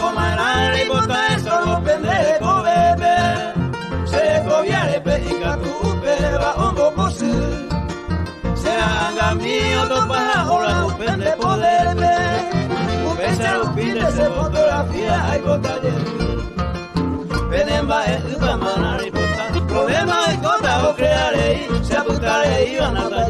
komarare bota esolo pendeko bebe Zereko biarepe ikatu upe ba ongo pose Zera anga mio topa hola upende poderbe Upe zero pide ze fotografia aikota jerbi Benenba e eh, upa manari bota Problema ikota okrearei, se aputarei banata